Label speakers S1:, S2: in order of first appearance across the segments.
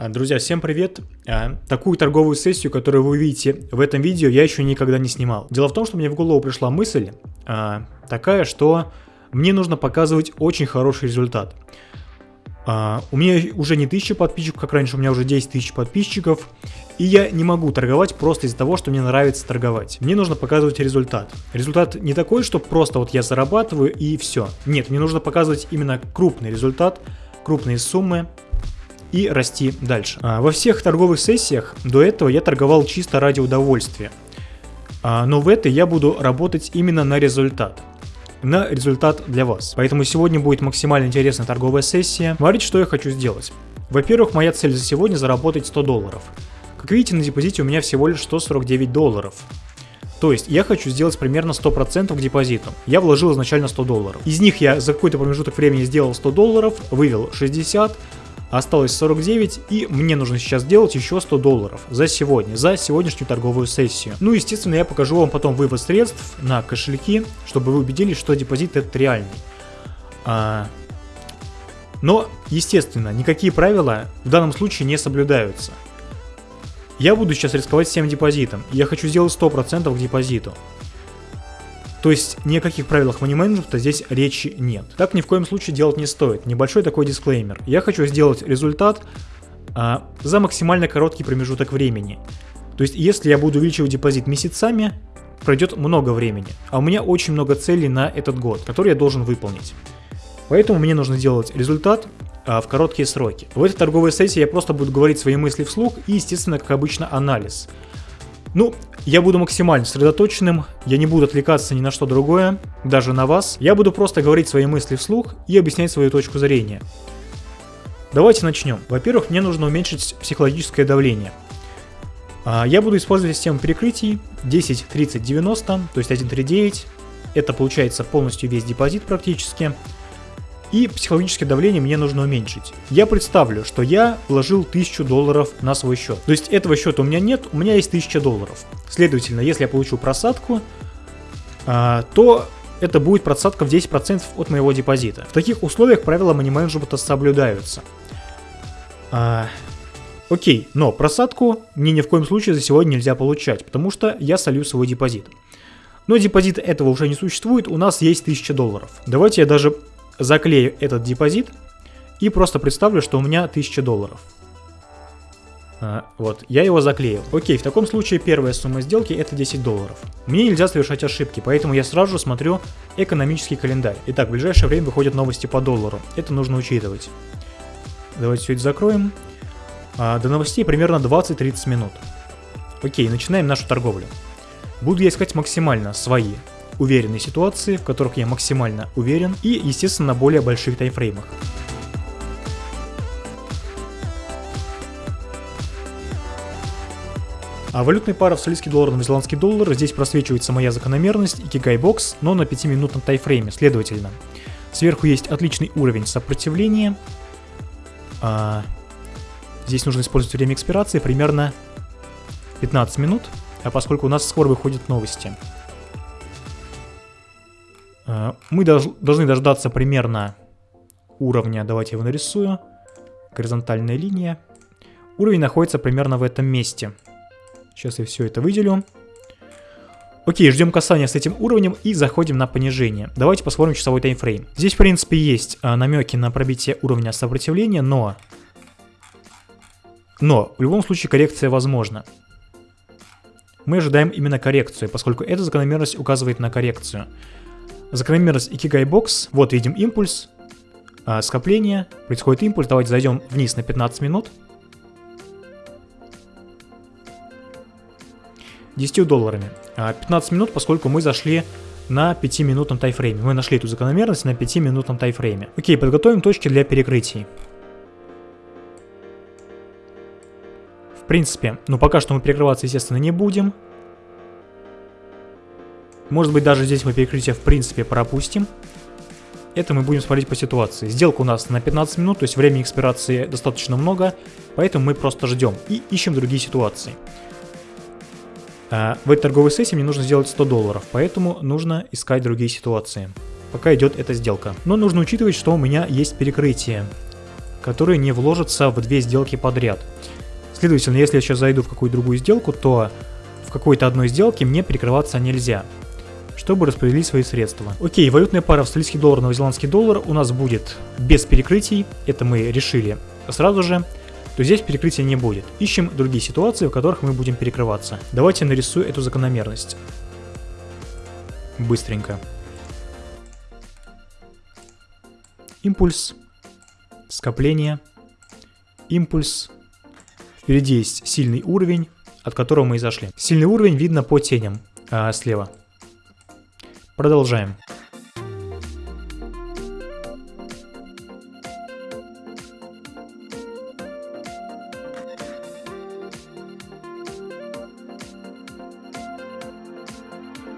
S1: А, друзья, всем привет! А, такую торговую сессию, которую вы увидите в этом видео, я еще никогда не снимал. Дело в том, что мне в голову пришла мысль а, такая, что мне нужно показывать очень хороший результат. У меня уже не 1000 подписчиков, как раньше, у меня уже 10 тысяч подписчиков. И я не могу торговать просто из-за того, что мне нравится торговать. Мне нужно показывать результат. Результат не такой, что просто вот я зарабатываю и все. Нет, мне нужно показывать именно крупный результат, крупные суммы, и расти дальше. А, во всех торговых сессиях до этого я торговал чисто ради удовольствия. А, но в этой я буду работать именно на результат на результат для вас. Поэтому сегодня будет максимально интересная торговая сессия. Смотрите, что я хочу сделать. Во-первых, моя цель за сегодня заработать 100 долларов. Как видите, на депозите у меня всего лишь 149 долларов. То есть я хочу сделать примерно 100% к депозиту. Я вложил изначально 100 долларов. Из них я за какой-то промежуток времени сделал 100 долларов, вывел 60, Осталось 49 и мне нужно сейчас сделать еще 100 долларов за сегодня, за сегодняшнюю торговую сессию. Ну, естественно, я покажу вам потом вывод средств на кошельки, чтобы вы убедились, что депозит это реальный. А... Но, естественно, никакие правила в данном случае не соблюдаются. Я буду сейчас рисковать всем депозитом. Я хочу сделать 100% к депозиту. То есть ни о каких правилах money менеджмента здесь речи нет. Так ни в коем случае делать не стоит. Небольшой такой дисклеймер. Я хочу сделать результат а, за максимально короткий промежуток времени. То есть если я буду увеличивать депозит месяцами, пройдет много времени. А у меня очень много целей на этот год, которые я должен выполнить. Поэтому мне нужно делать результат а, в короткие сроки. В этой торговой сессии я просто буду говорить свои мысли вслух и, естественно, как обычно, анализ. Ну, я буду максимально сосредоточенным, я не буду отвлекаться ни на что другое, даже на вас. Я буду просто говорить свои мысли вслух и объяснять свою точку зрения. Давайте начнем. Во-первых, мне нужно уменьшить психологическое давление. А, я буду использовать систему перекрытий 10, 30, 90, то есть 139. Это получается полностью весь депозит практически и психологическое давление мне нужно уменьшить. Я представлю, что я вложил 1000 долларов на свой счет. То есть этого счета у меня нет, у меня есть 1000 долларов. Следовательно, если я получу просадку, а, то это будет просадка в 10% от моего депозита. В таких условиях правила money менеджмента соблюдаются. А, окей, но просадку мне ни в коем случае за сегодня нельзя получать, потому что я солю свой депозит. Но депозита этого уже не существует, у нас есть 1000 долларов. Давайте я даже заклею этот депозит и просто представлю, что у меня 1000 долларов. А, вот, я его заклеил. Окей, в таком случае первая сумма сделки это 10 долларов. Мне нельзя совершать ошибки, поэтому я сразу же смотрю экономический календарь. Итак, в ближайшее время выходят новости по доллару. Это нужно учитывать. Давайте все это закроем. А, до новостей примерно 20-30 минут. Окей, начинаем нашу торговлю. Буду я искать максимально свои уверенные ситуации, в которых я максимально уверен, и, естественно, на более больших таймфреймах. А валютная пара австралийский доллар на новозеландский доллар, здесь просвечивается моя закономерность и кигайбокс, но на 5-минутном тайфрейме, следовательно. Сверху есть отличный уровень сопротивления. А, здесь нужно использовать время экспирации примерно 15 минут, а поскольку у нас скоро выходят новости. Э, мы должны дождаться примерно уровня, давайте его нарисую, горизонтальная линия. Уровень находится примерно в этом месте. Сейчас я все это выделю. Окей, ждем касания с этим уровнем и заходим на понижение. Давайте посмотрим часовой таймфрейм. Здесь, в принципе, есть а, намеки на пробитие уровня сопротивления, но... Но, в любом случае, коррекция возможна. Мы ожидаем именно коррекцию, поскольку эта закономерность указывает на коррекцию. Закономерность Box. Вот видим импульс. А, скопление. Происходит импульс. Давайте зайдем вниз на 15 минут. 10 долларами. 15 а, минут, поскольку мы зашли на 5-минутном тайфрейме. Мы нашли эту закономерность на 5-минутном тайфрейме. Окей, подготовим точки для перекрытий. В принципе, ну пока что мы перекрываться, естественно, не будем. Может быть, даже здесь мы перекрытие в принципе пропустим. Это мы будем смотреть по ситуации. Сделка у нас на 15 минут, то есть времени экспирации достаточно много, поэтому мы просто ждем и ищем другие ситуации. А в этой торговой сессии мне нужно сделать 100 долларов, поэтому нужно искать другие ситуации, пока идет эта сделка. Но нужно учитывать, что у меня есть перекрытие, которые не вложатся в две сделки подряд. Следовательно, если я сейчас зайду в какую-то другую сделку, то в какой-то одной сделке мне перекрываться нельзя, чтобы распределить свои средства. Окей, валютная пара австралийский доллар, новозеландский доллар у нас будет без перекрытий, это мы решили сразу же, то здесь перекрытия не будет. Ищем другие ситуации, в которых мы будем перекрываться. Давайте нарисую эту закономерность. Быстренько. Импульс, скопление, импульс. Впереди есть сильный уровень, от которого мы и зашли. Сильный уровень видно по теням а, слева. Продолжаем.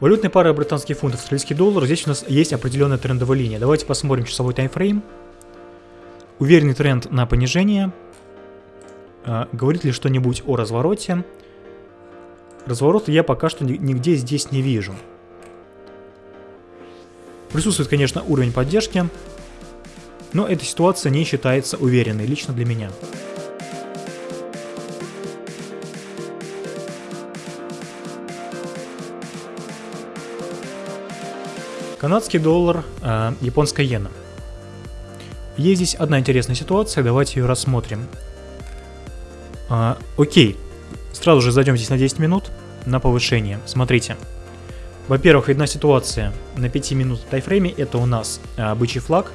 S1: Валютная пара британский фунт, австралийский доллар. Здесь у нас есть определенная трендовая линия. Давайте посмотрим часовой таймфрейм. Уверенный тренд на понижение. А, говорит ли что-нибудь о развороте? Разворота я пока что нигде здесь не вижу. Присутствует, конечно, уровень поддержки, но эта ситуация не считается уверенной лично для меня. Канадский доллар, э, японская иена. Есть здесь одна интересная ситуация, давайте ее рассмотрим. Э, окей, Сразу же зайдем здесь на 10 минут на повышение. Смотрите. Во-первых, видна ситуация на 5 минут тайфрейме. Это у нас а, бычий флаг.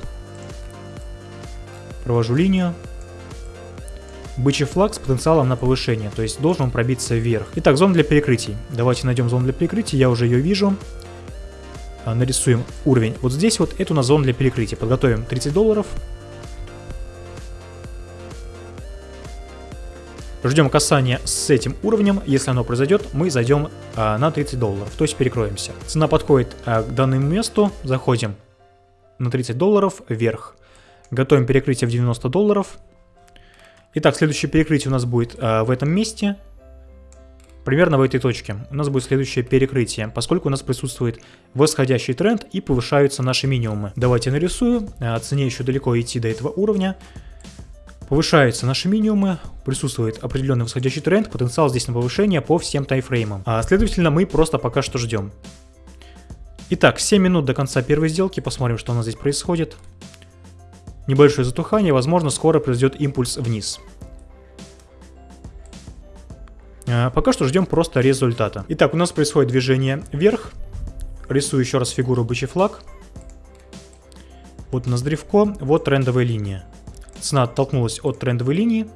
S1: Провожу линию. Бычий флаг с потенциалом на повышение, то есть должен пробиться вверх. Итак, зона для перекрытий. Давайте найдем зону для перекрытия, я уже ее вижу. А, нарисуем уровень. Вот здесь вот это у нас зона для перекрытия. Подготовим 30 долларов. Ждем касания с этим уровнем. Если оно произойдет, мы зайдем а, на 30 долларов, то есть перекроемся. Цена подходит а, к данному месту. Заходим на 30 долларов вверх. Готовим перекрытие в 90 долларов. Итак, следующее перекрытие у нас будет а, в этом месте. Примерно в этой точке у нас будет следующее перекрытие, поскольку у нас присутствует восходящий тренд и повышаются наши минимумы. Давайте нарисую. А, цене еще далеко идти до этого уровня. Повышаются наши минимумы, присутствует определенный восходящий тренд, потенциал здесь на повышение по всем тайфреймам. А следовательно, мы просто пока что ждем. Итак, 7 минут до конца первой сделки, посмотрим, что у нас здесь происходит. Небольшое затухание, возможно, скоро произойдет импульс вниз. А, пока что ждем просто результата. Итак, у нас происходит движение вверх. Рисую еще раз фигуру бычий флаг. Вот у нас древко, вот трендовая линия. Цена оттолкнулась от трендовой линии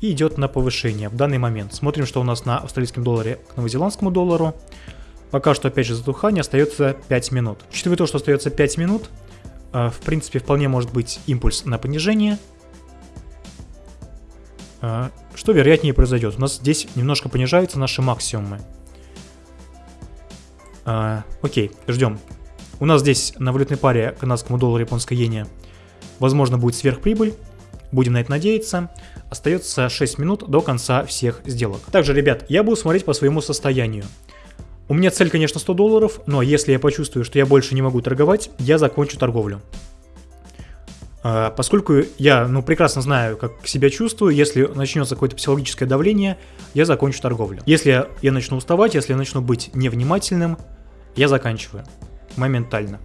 S1: и идет на повышение в данный момент. Смотрим, что у нас на австралийском долларе к новозеландскому доллару. Пока что опять же затухание, остается 5 минут. Учитывая то, что остается 5 минут, э, в принципе вполне может быть импульс на понижение. Э, что вероятнее произойдет? У нас здесь немножко понижаются наши максимумы. Э, окей, ждем. У нас здесь на валютной паре канадскому доллару японской иене Возможно, будет сверхприбыль. Будем на это надеяться. Остается 6 минут до конца всех сделок. Также, ребят, я буду смотреть по своему состоянию. У меня цель, конечно, 100 долларов, но если я почувствую, что я больше не могу торговать, я закончу торговлю. А, поскольку я ну, прекрасно знаю, как себя чувствую, если начнется какое-то психологическое давление, я закончу торговлю. Если я начну уставать, если я начну быть невнимательным, я заканчиваю моментально.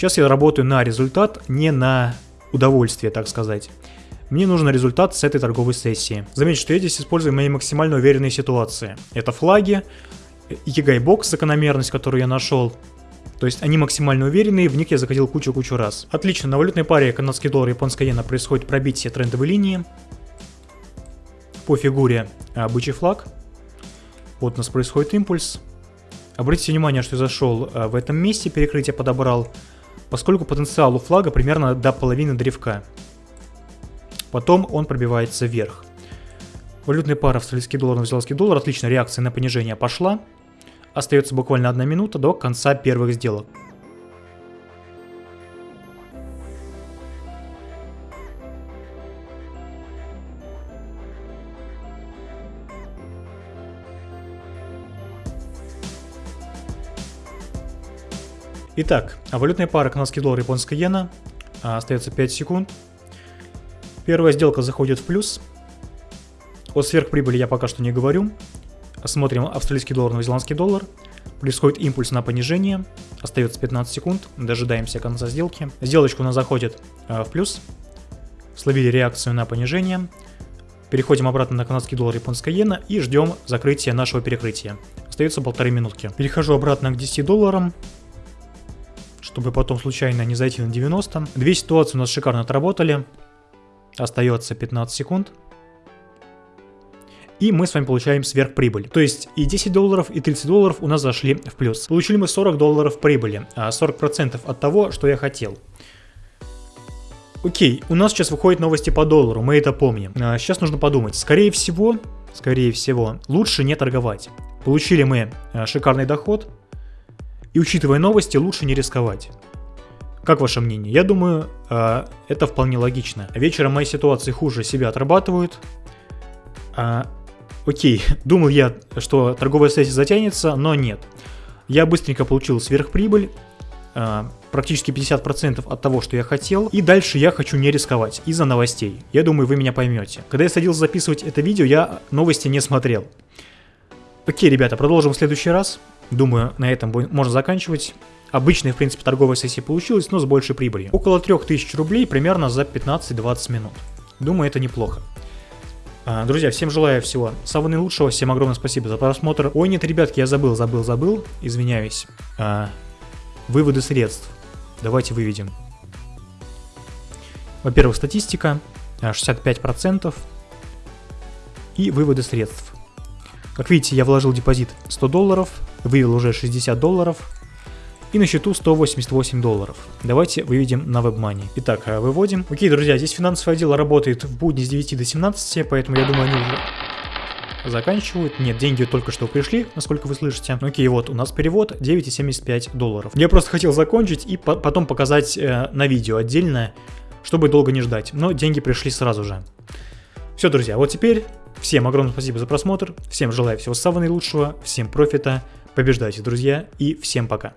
S1: Сейчас я работаю на результат, не на удовольствие, так сказать. Мне нужен результат с этой торговой сессии. Заметьте, что я здесь использую мои максимально уверенные ситуации. Это флаги, Егайбокс, закономерность, которую я нашел. То есть они максимально уверенные, в них я заходил кучу-кучу раз. Отлично, на валютной паре канадский доллар и японская иена происходит пробитие трендовой линии. По фигуре а, бычий флаг. Вот у нас происходит импульс. Обратите внимание, что я зашел а, в этом месте, перекрытие подобрал поскольку потенциал у флага примерно до половины древка. Потом он пробивается вверх. Валютная пара австралийский доллар, новозеландский доллар. Отлично, реакция на понижение пошла. Остается буквально одна минута до конца первых сделок. Итак, а валютная пара канадский доллар, японская иена. А, остается 5 секунд. первая сделка заходит в плюс. О сверхприбыли я пока что не говорю. Смотрим австралийский доллар, новозеландский доллар. Происходит импульс на понижение. Остается 15 секунд. Дожидаемся конца сделки. Сделочка у нас заходит э, в плюс. Словили реакцию на понижение. Переходим обратно на канадский доллар, японская иена и ждем закрытия нашего перекрытия. Остается полторы минутки. Перехожу обратно к 10 долларам, чтобы потом случайно не зайти на 90. Две ситуации у нас шикарно отработали. Остается 15 секунд. И мы с вами получаем сверхприбыль. То есть и 10 долларов, и 30 долларов у нас зашли в плюс. Получили мы 40 долларов прибыли, а 40% от того, что я хотел. Окей, у нас сейчас выходят новости по доллару, мы это помним. А сейчас нужно подумать. Скорее всего, скорее всего, лучше не торговать. Получили мы а, шикарный доход. И учитывая новости, лучше не рисковать. Как ваше мнение? Я думаю, а, это вполне логично. Вечером мои ситуации хуже себя отрабатывают. А, окей, думал я, что торговая сессия затянется, но нет. Я быстренько получил сверхприбыль, а, практически 50% от того, что я хотел. И дальше я хочу не рисковать из-за новостей. Я думаю, вы меня поймете. Когда я садился записывать это видео, я новости не смотрел. Окей, ребята, продолжим в следующий раз. Думаю, на этом можно заканчивать. Обычная, в принципе, торговая сессия получилась, но с большей прибылью. Около 3000 рублей примерно за 15-20 минут. Думаю, это неплохо. А, друзья, всем желаю всего самого наилучшего, всем огромное спасибо за просмотр. Ой, нет, ребятки, я забыл, забыл, забыл, извиняюсь. А, выводы средств. Давайте выведем. Во-первых, статистика 65% а, и выводы средств. Как видите, я вложил депозит 100 долларов, вывел уже 60 долларов и на счету 188 долларов. Давайте выведем на WebMoney. Итак, э, выводим. Окей, друзья, здесь финансовый отдел работает в будни с 9 до 17, поэтому я думаю, они уже заканчивают. Нет, деньги только что пришли, насколько вы слышите. Окей, вот у нас перевод 9,75 долларов. Я просто хотел закончить и по потом показать э, на видео отдельно, чтобы долго не ждать. Но деньги пришли сразу же. Все, друзья, вот теперь всем огромное спасибо за просмотр. Всем желаю всего самого наилучшего, всем профита. Побеждайте, друзья, и всем пока.